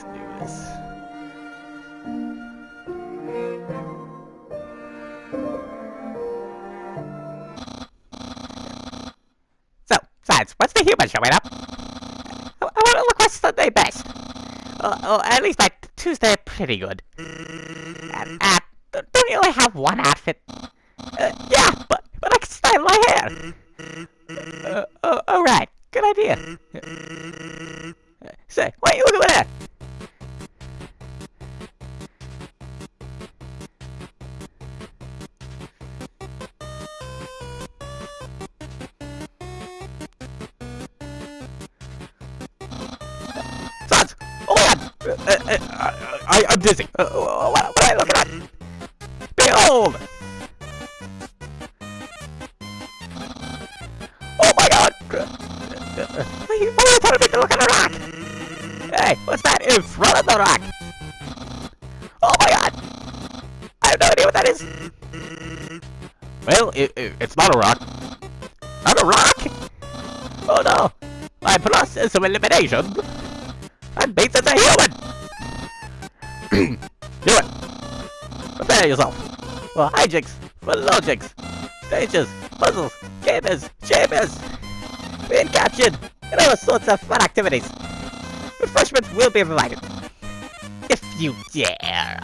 Let's do this. So, Sans, what's the human showing up? I, I want to look what's Sunday best. Or, at least my Tuesday pretty good. And, uh, don't you only have one outfit? Oh! Uh, uh, uh, I, I'm dizzy. As a human! Do it! Prepare yourself! For hijinks, for logics, stages, puzzles, gamers, chambers, being captured, and all sorts of fun activities. Refreshments will be provided. If you dare.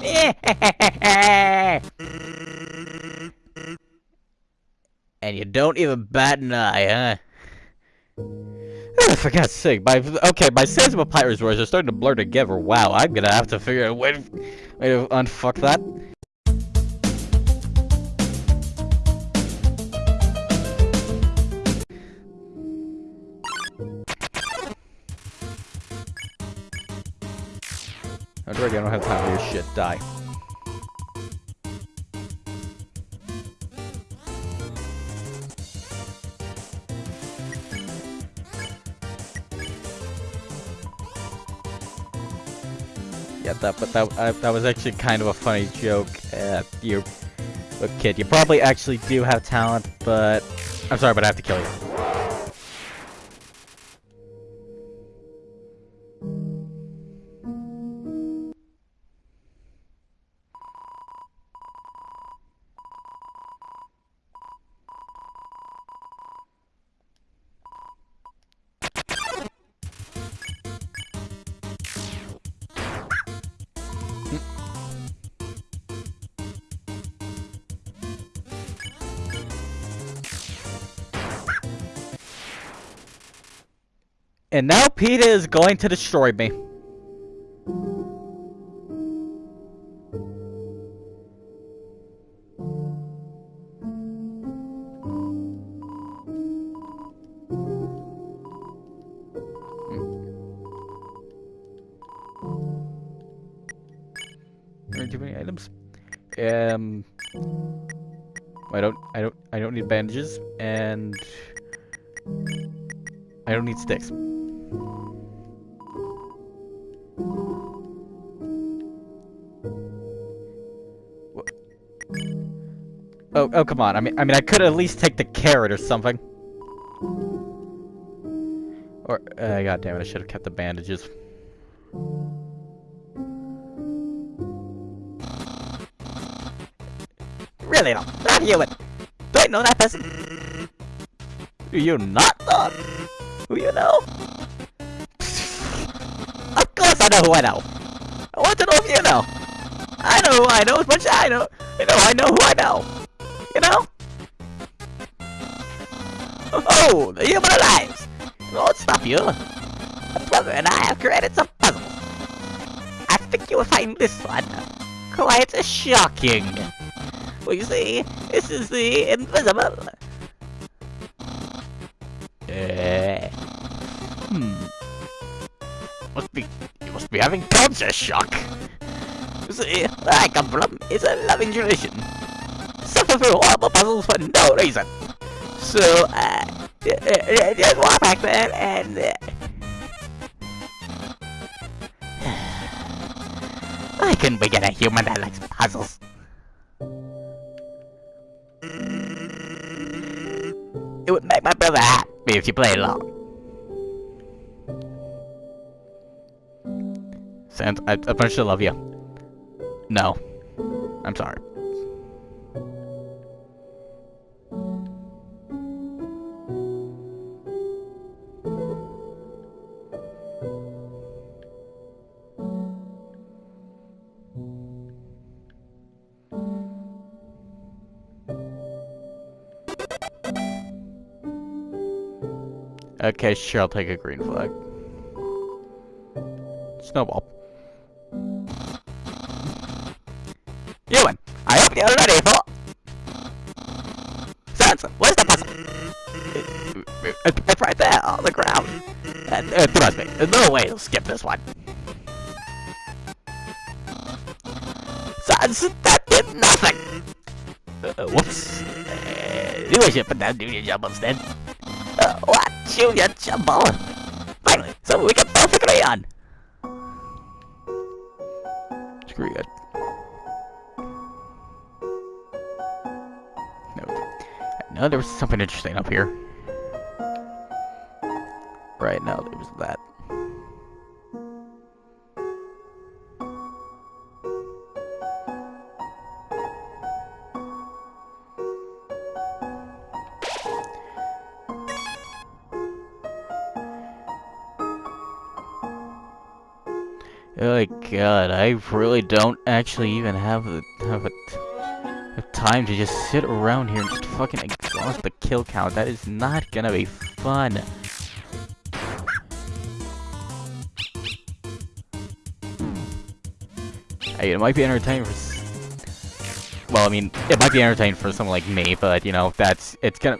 and you don't even bat an eye, huh? For God's sake, my okay, my sense of Pirate's Voice are starting to blur together. Wow, I'm gonna have to figure out a way to, way to unfuck that. Oh, I don't have time for your shit. Die. That, but that, uh, was actually kind of a funny joke. Uh, you, kid, you probably actually do have talent, but I'm sorry, but I have to kill you. And now Peter is going to destroy me. Too many items. Um, I don't, I don't, I don't need bandages, and I don't need sticks. Oh, oh, come on. I mean, I mean, I could at least take the carrot or something. Or, uh, god damn it, I should have kept the bandages. Really, no, not human. Do I know that person? Do you not know? Who you know? of course I know who I know. I want to know if you know. I know who I know as much as I know. You know, I know who I know. Oh, the human alive! Won't stop you. My brother and I have created some puzzles. I think you will find this one quite shocking. Well, you see, this is the invisible. Uh, hmm. Must be, you must be having culture shock. You see, where I come from is a loving tradition. Through horrible puzzles for no reason. So, uh, just walk back there and... Uh, couldn't we get a human that likes puzzles? It would make my brother happy if you play along. Sans. I, I still love you. No. I'm sorry. Okay, sure, I'll take a green flag. Snowball. Ewan, I hope you're ready for... Sans, where's the puzzle? It's right there, on the ground. And, uh, trust me, there's no way you'll skip this one. Sans, that did nothing! Uh, whoops. Uh, you should put down Junior Jumble instead. What? Junior Jumble? Finally, so we can both agree on. Screw it. No. No, there was something interesting up here. Right now, there was that. Oh my god, I really don't actually even have the have a have time to just sit around here and just fucking exhaust the kill count. That is not gonna be fun. Hey, it might be entertaining for. Well, I mean, it might be entertaining for someone like me, but you know, that's it's gonna.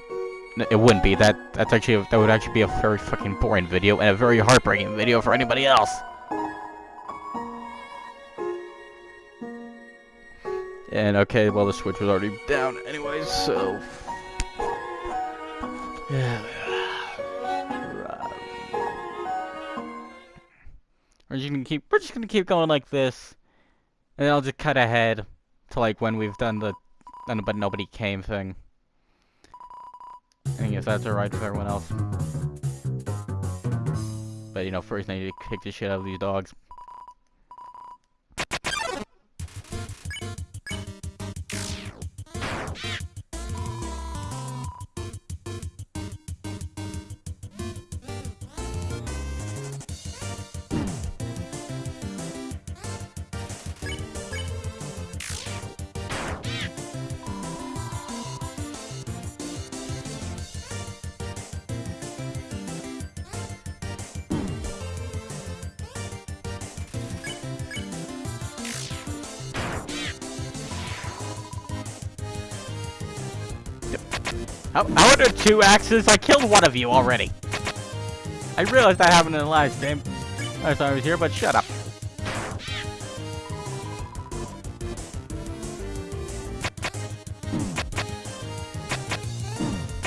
It wouldn't be. That that's actually that would actually be a very fucking boring video and a very heartbreaking video for anybody else. And okay, well the switch was already down anyways, so... Yeah. We're just gonna keep we're just gonna keep going like this. And I'll just cut ahead to like when we've done the but nobody came thing. I guess that's alright with everyone else. But you know, first I need to kick the shit out of these dogs. Are there two axes? I killed one of you already. I realized that happened in the last game. I thought I was here, but shut up.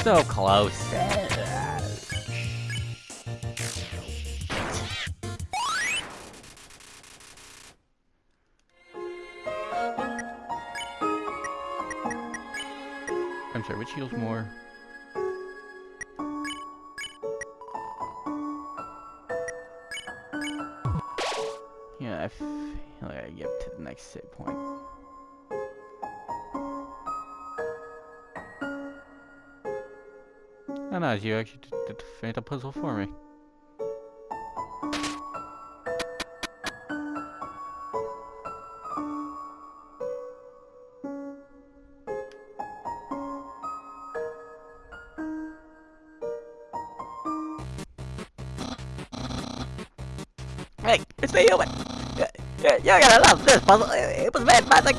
So close. Heals more? Yeah, I feel like I get to the next save point. Oh no, you actually did the Phantom puzzle for me. Human! You're, gonna love this puzzle. It was made by the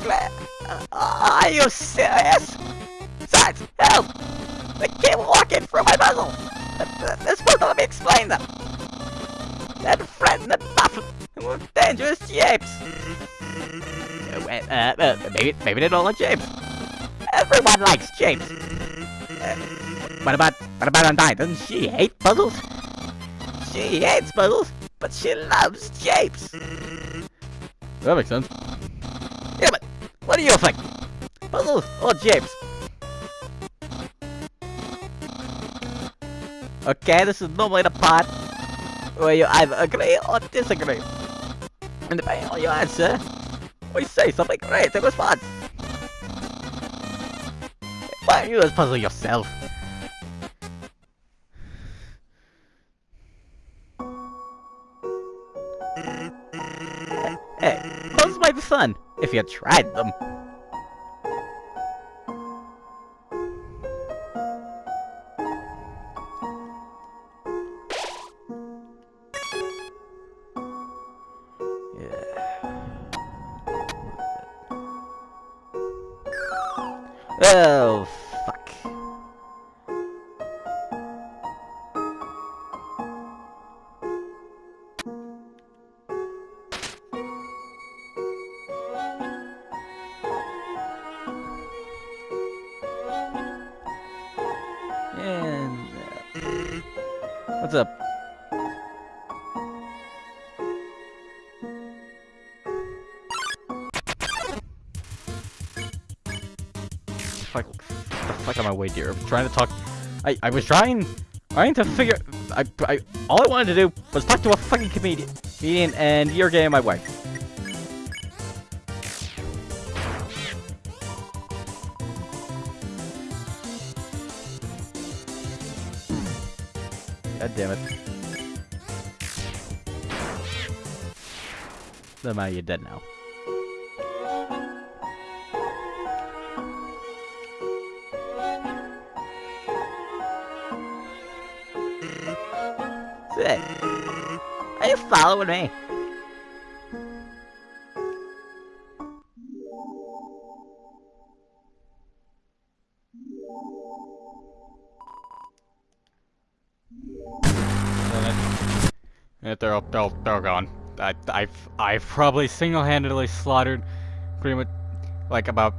uh, Are you serious? Sarge, help! They keep walking through my puzzle! To let me explain them! That friend, that buff with dangerous shapes! Uh, uh, maybe, maybe they don't like japes. Everyone likes japes. Uh, what about, what about Undyne? Doesn't she hate puzzles? She hates puzzles but she loves japes. That makes sense. Yeah, but what do you think? Puzzles or japes? Okay, this is normally the part where you either agree or disagree. And depending on your answer, we say something great in response. Why don't you just puzzle yourself? Puzzles fun if you tried them. And uh, what's up? Fuck, the fuck am I way dear? I'm trying to talk. I I was trying, trying to figure. I I all I wanted to do was talk to a fucking comedian, comedian, and you're getting my wife. Never mind, you're dead now. Sick. Are you following me? They're all, they're, they're gone. I, I've, I've probably single-handedly slaughtered pretty much, like, about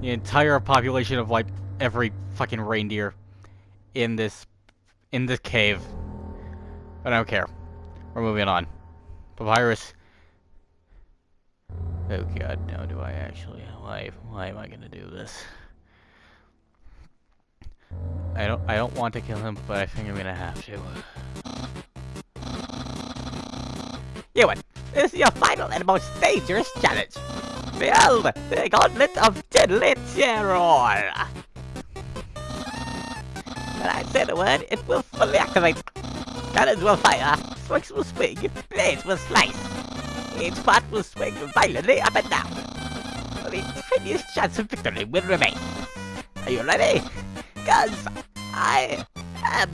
the entire population of, like, every fucking reindeer in this, in this cave. But I don't care. We're moving on. Papyrus. Oh god, now do I actually? Why, why am I gonna do this? I don't, I don't want to kill him, but I think I'm gonna have to. You. This is your final and most dangerous challenge. Build the Gauntlet of Deadly Terror. When I say the word, it will fully activate. Cannons will fire, spikes will swing, blades will slice. Each part will swing violently up and down. The tiniest chance of victory will remain. Are you ready? Cause I am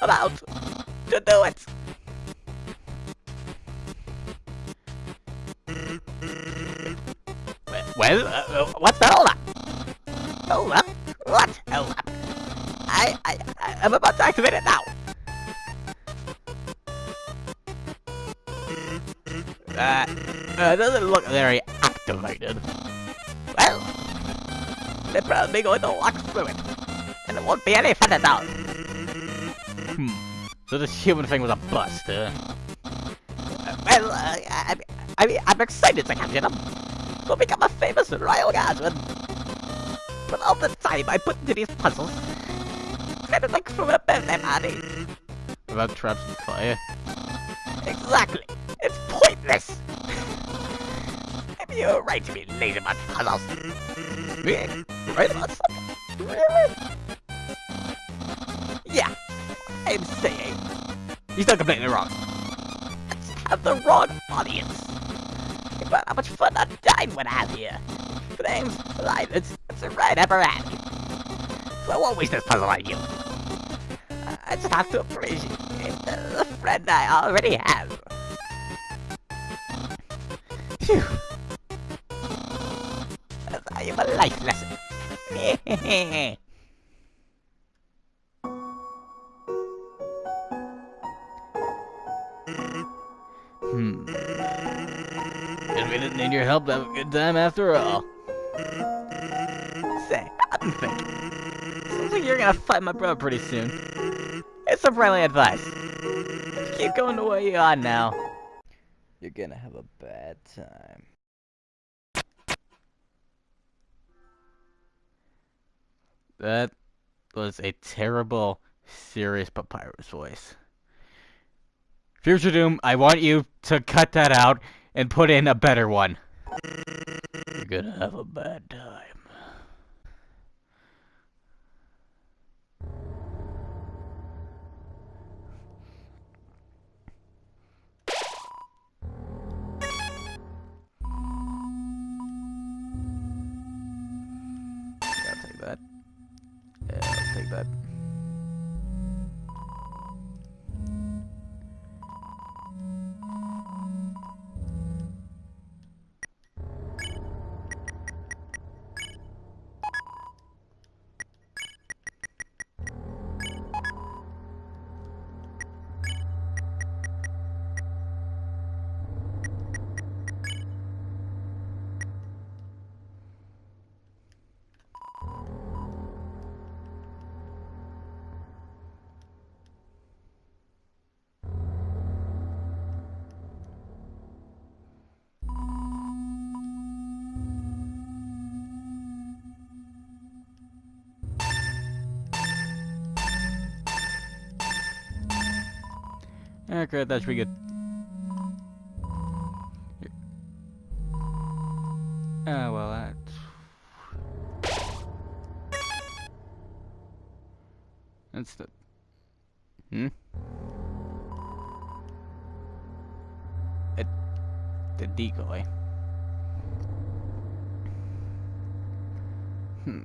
about to do it. Well, uh, uh, what's the hold up? Hold up? What? Hold up? I, I, I'm about to activate it now. Uh, uh, doesn't look very activated. Well, they're probably going to walk through it, and it won't be any fun at all. Hmm. So this human thing was a bust, huh? Uh, well, uh, I, I mean, I'm excited to capture them. To become a famous royal guardsman. But all the time I put into these puzzles, kind of like from a birthday party. Without traps and fire. Exactly. It's pointless. Maybe you're right to be lazy about puzzles. right about something? Really? Yeah. I'm saying. He's not completely wrong. Let's have the wrong audience. But how much fun died when I'm here. Flames, violence, it's right up our alley. So I won't waste this puzzle on you. I just have to appreciate the friend I already have. Phew. I am a life lesson. need your help to have a good time after all. Say, I've been thinking. Seems like you're gonna fight my brother pretty soon. It's some friendly advice. Just keep going the way you are now. You're gonna have a bad time. That was a terrible, serious Papyrus voice. Future Doom, I want you to cut that out and put in a better one. You're gonna have a bad time. I'll take that. Yeah, I'll take that. Great, that should be good. Ah, well, that's... That's the... Hmm? It... The decoy. Hmm.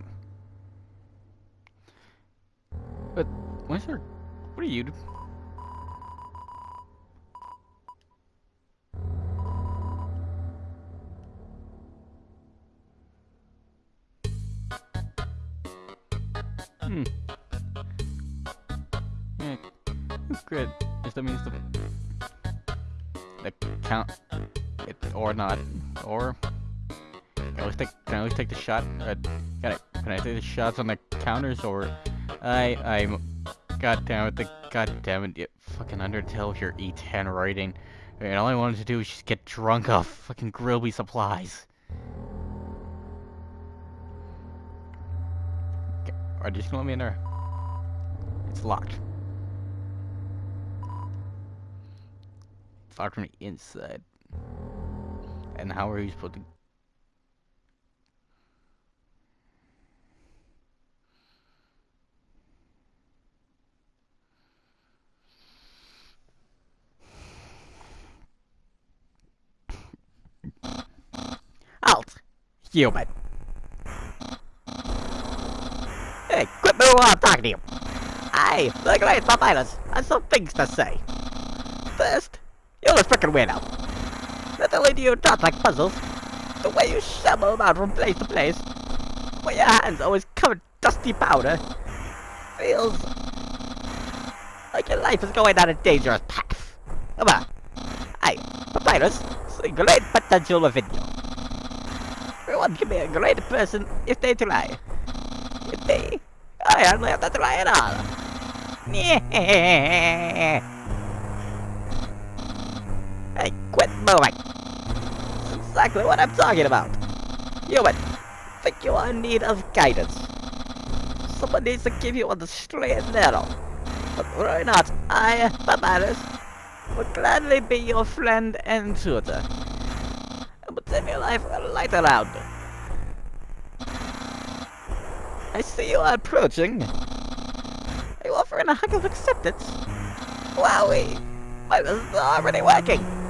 But, what's your... What are you... count it or not or can I always take can I always take the shot uh, can I can I take the shots on the counters or I I'm god damn it the god damn it you fucking Undertale your E10 rating and all I wanted to do was just get drunk off fucking Grillby supplies. Are you just gonna let me in there. It's locked. Locked from the inside. And how are you supposed to... Halt! Human! Hey, quit moving while I'm talking to you! Hey, look at me, Papyrus! I have some things to say. First, you're a frickin' weirdo. Not only do you talk like puzzles, the way you shamble about from place to place, with your hands always covered dusty powder, feels like your life is going down a dangerous path. Come on. Hey, Papyrus, see great potential within you. Everyone can be a great person if they try. If they, I hardly have to try at all. Hey, quit moving. Exactly what I'm talking about. Human, think you are in need of guidance. Someone needs to give you on the straight and narrow. But worry not, I, Papyrus, will gladly be your friend and tutor. And will turn your life light around. I see you are approaching. Are you offering a hug of acceptance? Wowie! This is already working!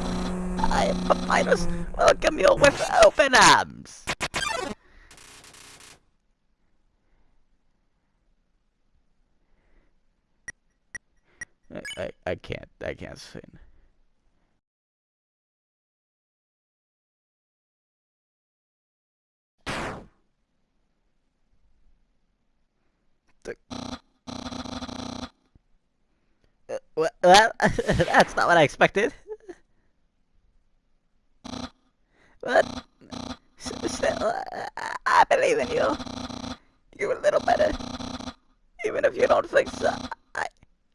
I, Papyrus, welcome you with open arms! I, I, I can't, I can't sing. Well, that's not what I expected. But still, I believe in you. You're a little better, even if you don't think so. I,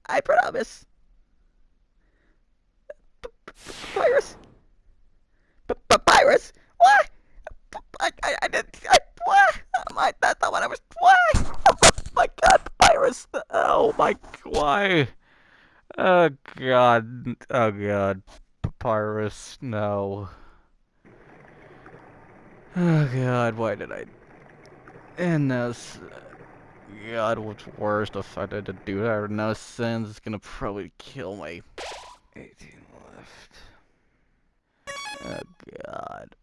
I promise. Papyrus. Papyrus. What? I, I, I didn't. I, what? Oh my, that's not what I was. What? Oh my God, Papyrus. Oh my. Why? Oh god. Oh god. Papyrus, no. Oh god, why did I end this? God, what's worse, the fact that I did do that no sense is gonna probably kill me. 18 left. Oh god.